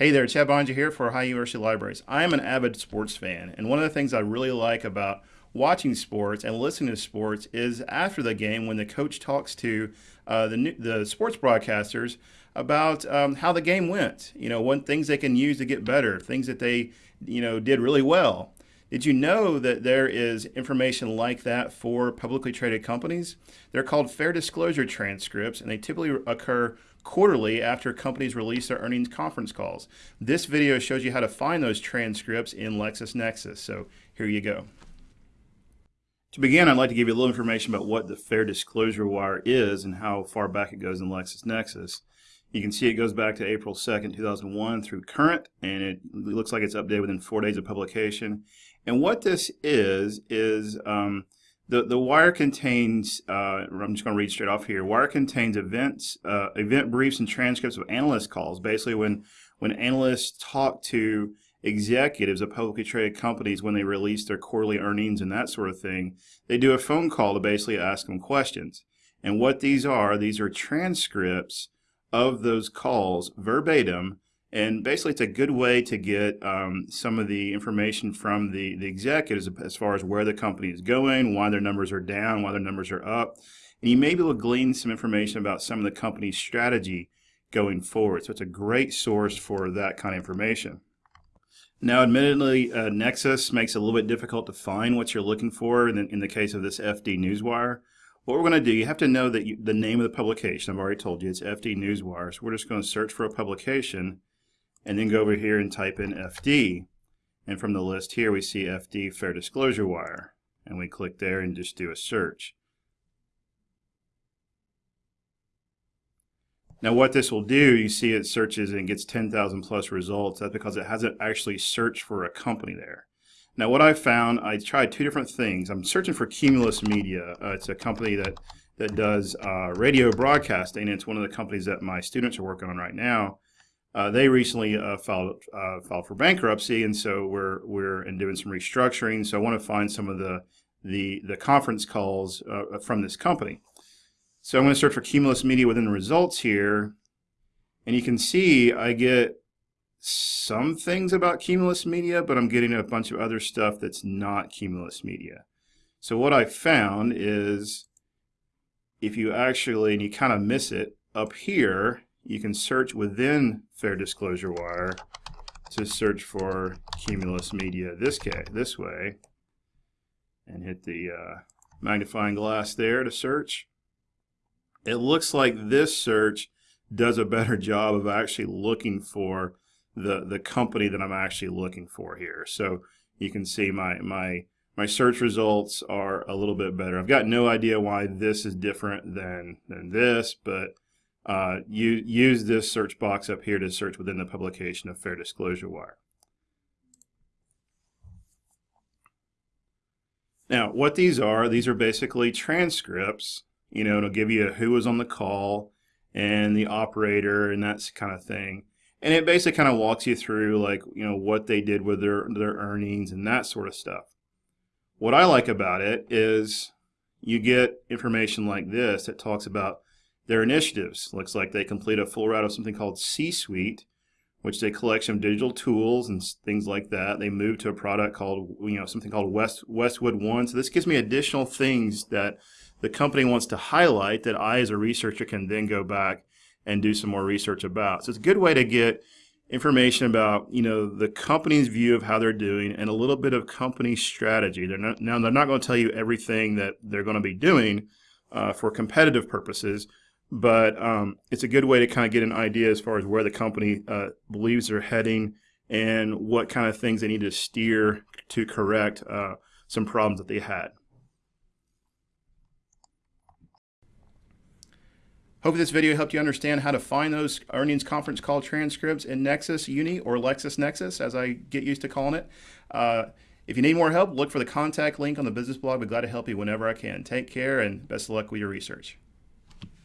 Hey there, Chad Boeninger here for Ohio University Libraries. I am an avid sports fan, and one of the things I really like about watching sports and listening to sports is after the game when the coach talks to uh, the, the sports broadcasters about um, how the game went. You know, what things they can use to get better, things that they, you know, did really well. Did you know that there is information like that for publicly traded companies? They're called fair disclosure transcripts, and they typically occur quarterly after companies release their earnings conference calls. This video shows you how to find those transcripts in LexisNexis. So here you go. To begin, I'd like to give you a little information about what the Fair Disclosure Wire is and how far back it goes in LexisNexis. You can see it goes back to April 2nd, 2001 through current, and it looks like it's updated within four days of publication. And what this is, is um, the, the wire contains, uh, I'm just going to read straight off here, wire contains events, uh, event briefs and transcripts of analyst calls. Basically when, when analysts talk to executives of publicly traded companies when they release their quarterly earnings and that sort of thing, they do a phone call to basically ask them questions. And what these are, these are transcripts of those calls verbatim and basically, it's a good way to get um, some of the information from the, the executives as far as where the company is going, why their numbers are down, why their numbers are up. And you may be able to glean some information about some of the company's strategy going forward. So it's a great source for that kind of information. Now, admittedly, uh, Nexis makes it a little bit difficult to find what you're looking for in the, in the case of this FD Newswire. What we're going to do, you have to know that you, the name of the publication. I've already told you it's FD Newswire. So we're just going to search for a publication and then go over here and type in FD. And from the list here, we see FD Fair Disclosure Wire. And we click there and just do a search. Now what this will do, you see it searches and gets 10,000 plus results. That's because it hasn't actually searched for a company there. Now what I found, I tried two different things. I'm searching for Cumulus Media. Uh, it's a company that, that does uh, radio broadcasting. It's one of the companies that my students are working on right now. Uh, they recently uh, filed uh, filed for bankruptcy, and so we're we're in doing some restructuring. So I want to find some of the the the conference calls uh, from this company. So I'm going to search for Cumulus Media within the results here, and you can see I get some things about Cumulus Media, but I'm getting a bunch of other stuff that's not Cumulus Media. So what I found is if you actually, and you kind of miss it, up here, you can search within Fair Disclosure Wire to search for Cumulus Media this, this way and hit the uh, magnifying glass there to search. It looks like this search does a better job of actually looking for the, the company that I'm actually looking for here. So you can see my, my, my search results are a little bit better. I've got no idea why this is different than, than this, but uh, you use this search box up here to search within the publication of Fair Disclosure Wire. Now, what these are, these are basically transcripts. You know, it'll give you who was on the call and the operator and that kind of thing. And it basically kind of walks you through like, you know, what they did with their, their earnings and that sort of stuff. What I like about it is you get information like this that talks about their initiatives. Looks like they complete a full route of something called C-Suite, which is a collection of digital tools and things like that. They move to a product called, you know, something called West, Westwood One. So this gives me additional things that the company wants to highlight that I, as a researcher, can then go back and do some more research about. So it's a good way to get information about you know the company's view of how they're doing and a little bit of company strategy. They're not, now they're not going to tell you everything that they're going to be doing uh, for competitive purposes, but um, it's a good way to kind of get an idea as far as where the company uh, believes they're heading and what kind of things they need to steer to correct uh, some problems that they had. Hope this video helped you understand how to find those earnings conference call transcripts in Nexis Uni or LexisNexis, as I get used to calling it. Uh, if you need more help, look for the contact link on the business blog. I'd be glad to help you whenever I can. Take care and best of luck with your research.